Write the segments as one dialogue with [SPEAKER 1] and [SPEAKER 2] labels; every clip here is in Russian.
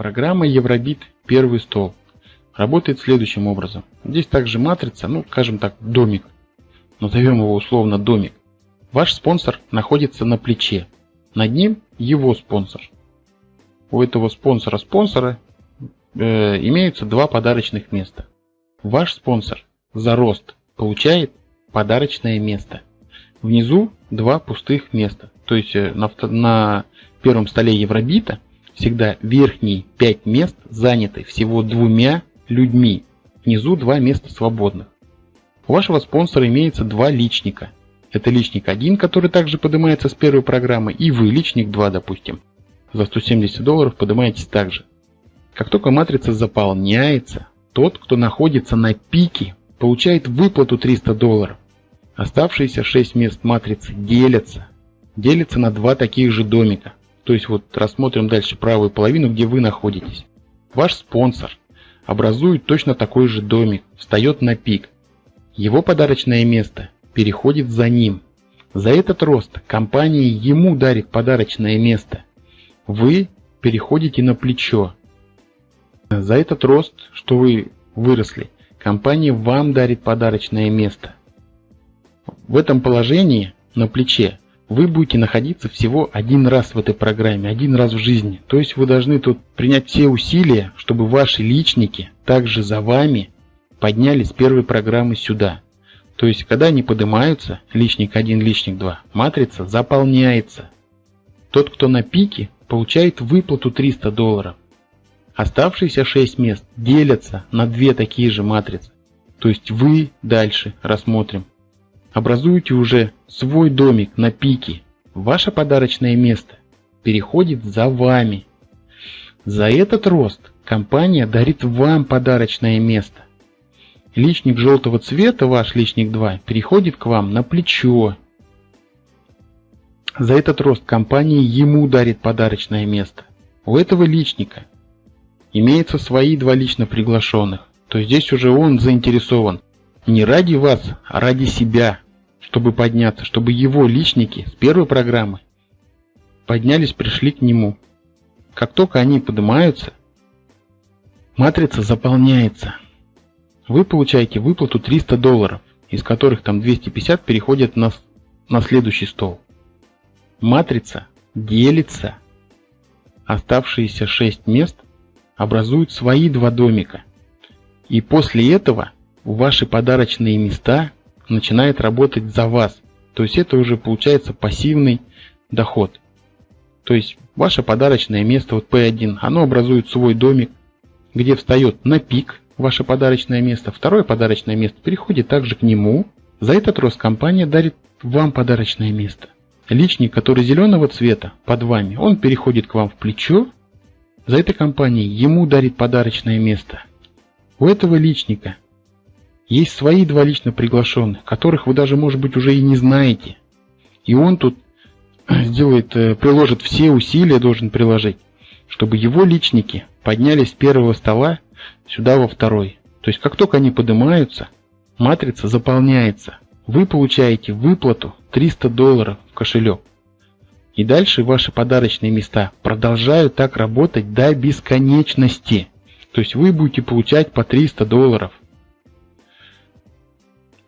[SPEAKER 1] Программа Евробит первый стол работает следующим образом. Здесь также матрица, ну скажем так, домик. Назовем его условно домик. Ваш спонсор находится на плече. Над ним его спонсор. У этого спонсора-спонсора э, имеются два подарочных места. Ваш спонсор за рост получает подарочное место. Внизу два пустых места. То есть э, на, на первом столе Евробита всегда верхние 5 мест заняты всего двумя людьми. Внизу два места свободных. У вашего спонсора имеется два личника. Это личник 1, который также поднимается с первой программы, и вы, личник 2, допустим. За 170 долларов поднимаетесь также. Как только матрица заполняется, тот, кто находится на пике, получает выплату 300 долларов. Оставшиеся 6 мест матрицы делятся. Делятся на два таких же домика. То есть вот рассмотрим дальше правую половину, где вы находитесь. Ваш спонсор образует точно такой же домик, встает на пик. Его подарочное место переходит за ним. За этот рост компания ему дарит подарочное место. Вы переходите на плечо. За этот рост, что вы выросли, компания вам дарит подарочное место. В этом положении на плече вы будете находиться всего один раз в этой программе, один раз в жизни. То есть вы должны тут принять все усилия, чтобы ваши личники также за вами поднялись с первой программы сюда. То есть когда они поднимаются, личник 1, личник 2, матрица заполняется. Тот, кто на пике, получает выплату 300 долларов. Оставшиеся 6 мест делятся на две такие же матрицы. То есть вы дальше рассмотрим образуете уже свой домик на пике. Ваше подарочное место переходит за вами. За этот рост компания дарит вам подарочное место. Личник желтого цвета, ваш личник 2, переходит к вам на плечо. За этот рост компания ему дарит подарочное место. У этого личника имеются свои два лично приглашенных. То здесь уже он заинтересован не ради вас, а ради себя, чтобы подняться, чтобы его личники с первой программы поднялись, пришли к нему. Как только они поднимаются, матрица заполняется. Вы получаете выплату 300 долларов, из которых там 250 переходят на, на следующий стол. Матрица делится. Оставшиеся 6 мест образуют свои два домика. И после этого ваши подарочные места начинает работать за вас. То есть это уже получается пассивный доход. То есть ваше подарочное место, вот P1, оно образует свой домик, где встает на пик ваше подарочное место. Второе подарочное место переходит также к нему. За этот рост компания дарит вам подарочное место. Личник, который зеленого цвета под вами, он переходит к вам в плечо. За этой компанией ему дарит подарочное место. У этого личника есть свои два лично приглашенных, которых вы даже, может быть, уже и не знаете. И он тут сделает, э, приложит все усилия, должен приложить, чтобы его личники поднялись с первого стола сюда во второй. То есть, как только они поднимаются, матрица заполняется. Вы получаете выплату 300 долларов в кошелек. И дальше ваши подарочные места продолжают так работать до бесконечности. То есть вы будете получать по 300 долларов.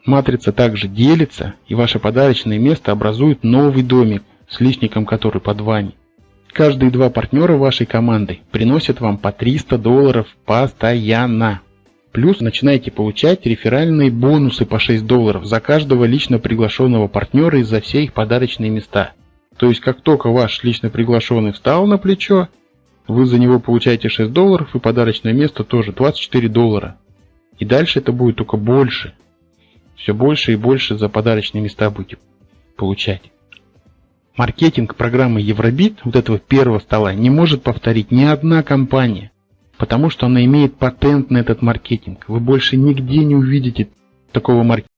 [SPEAKER 1] Матрица также делится, и ваше подарочное место образует новый домик с личником, который под вами. Каждые два партнера вашей команды приносят вам по 300 долларов постоянно. Плюс начинаете получать реферальные бонусы по 6 долларов за каждого лично приглашенного партнера и за все их подарочные места. То есть как только ваш лично приглашенный встал на плечо, вы за него получаете 6 долларов и подарочное место тоже 24 доллара. И дальше это будет только больше все больше и больше за подарочные места будете получать. Маркетинг программы Евробит, вот этого первого стола, не может повторить ни одна компания, потому что она имеет патент на этот маркетинг. Вы больше нигде не увидите такого маркетинга.